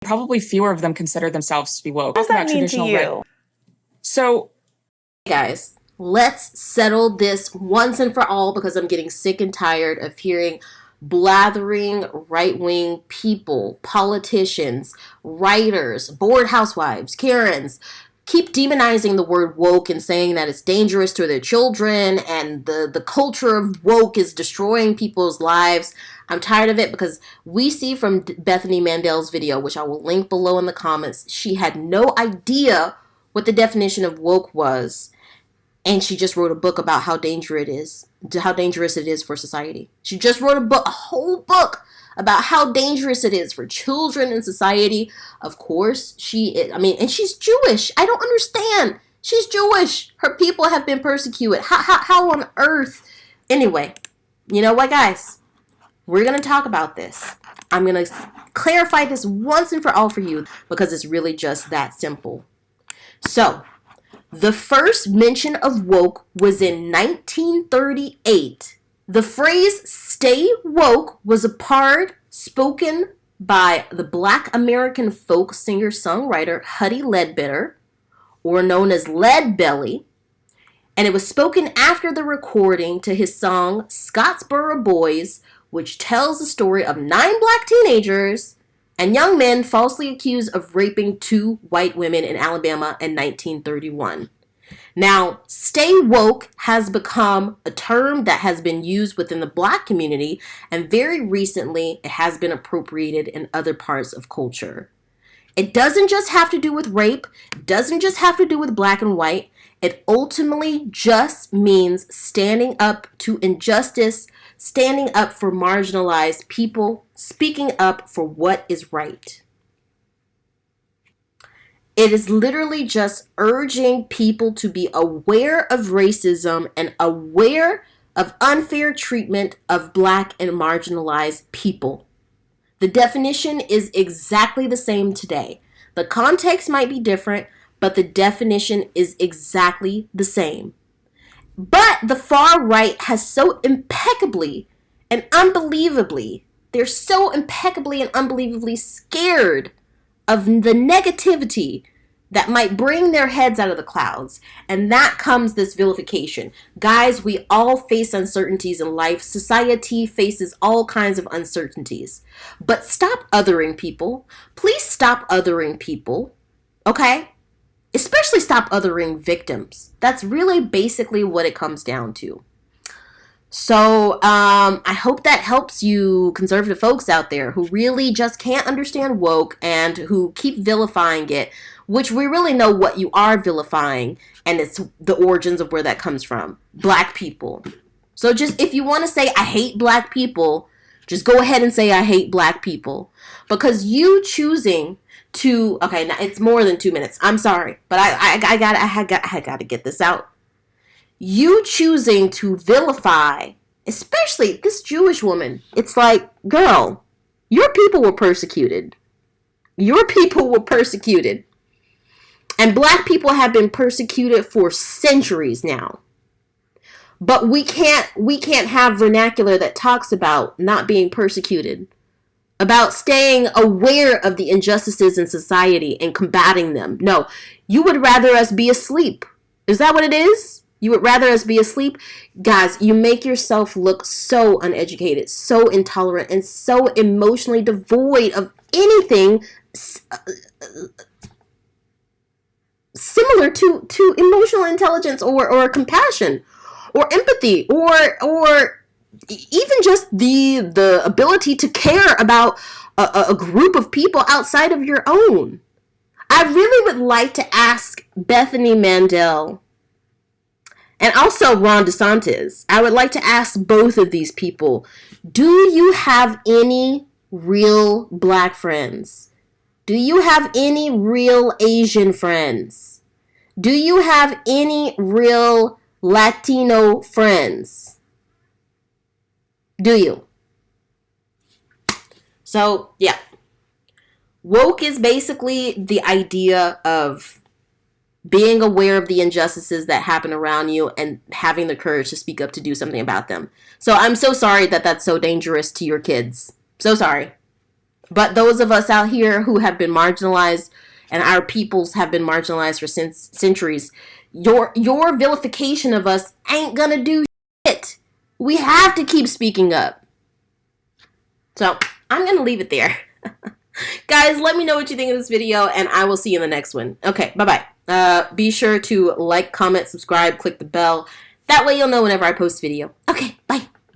probably fewer of them consider themselves to be woke. What does that mean to you? So, guys, let's settle this once and for all because I'm getting sick and tired of hearing blathering right wing people, politicians, writers, bored housewives, Karens, keep demonizing the word woke and saying that it's dangerous to their children and the, the culture of woke is destroying people's lives. I'm tired of it because we see from Bethany Mandel's video, which I will link below in the comments, she had no idea what the definition of woke was. And she just wrote a book about how dangerous it is, how dangerous it is for society. She just wrote a book, a whole book about how dangerous it is for children in society. Of course, she is, I mean, and she's Jewish. I don't understand. She's Jewish. Her people have been persecuted. How, how, how on earth? Anyway, you know what, guys? We're to talk about this. I'm to clarify this once and for all for you because it's really just that simple. So, the first mention of woke was in 1938. The phrase stay woke was a part spoken by the black American folk singer songwriter Huddie Ledbetter, or known as Lead Belly, and it was spoken after the recording to his song Scottsboro Boys which tells the story of nine black teenagers and young men falsely accused of raping two white women in Alabama in 1931. Now, stay woke has become a term that has been used within the black community, and very recently it has been appropriated in other parts of culture. It doesn't just have to do with rape, doesn't just have to do with black and white. It ultimately just means standing up to injustice, standing up for marginalized people, speaking up for what is right. It is literally just urging people to be aware of racism and aware of unfair treatment of black and marginalized people. The definition is exactly the same today. The context might be different, but the definition is exactly the same. But the far right has so impeccably and unbelievably, they're so impeccably and unbelievably scared of the negativity that might bring their heads out of the clouds. And that comes this vilification. Guys, we all face uncertainties in life. Society faces all kinds of uncertainties. But stop othering people. Please stop othering people. Okay? especially stop othering victims. That's really basically what it comes down to. So um, I hope that helps you conservative folks out there who really just can't understand woke and who keep vilifying it, which we really know what you are vilifying and it's the origins of where that comes from. Black people. So just if you want to say I hate black people, just go ahead and say I hate black people. Because you choosing to okay now it's more than two minutes i'm sorry but i i, I got i got i got to get this out you choosing to vilify especially this jewish woman it's like girl your people were persecuted your people were persecuted and black people have been persecuted for centuries now but we can't we can't have vernacular that talks about not being persecuted about staying aware of the injustices in society and combating them. No, you would rather us be asleep. Is that what it is? You would rather us be asleep? Guys, you make yourself look so uneducated, so intolerant, and so emotionally devoid of anything uh, similar to, to emotional intelligence or, or compassion or empathy or or even just the the ability to care about a, a group of people outside of your own. I really would like to ask Bethany Mandel and also Ron DeSantis. I would like to ask both of these people do you have any real black friends? Do you have any real Asian friends? Do you have any real Latino friends? Do you? So, yeah. Woke is basically the idea of being aware of the injustices that happen around you and having the courage to speak up to do something about them. So, I'm so sorry that that's so dangerous to your kids. So sorry. But those of us out here who have been marginalized and our peoples have been marginalized for cent- centuries, your your vilification of us ain't gonna do shit. We have to keep speaking up. So I'm gonna leave it there. Guys, let me know what you think of this video, and I will see you in the next one. Okay, bye bye. Uh, be sure to like, comment, subscribe, click the bell. That way you'll know whenever I post video. Okay, bye.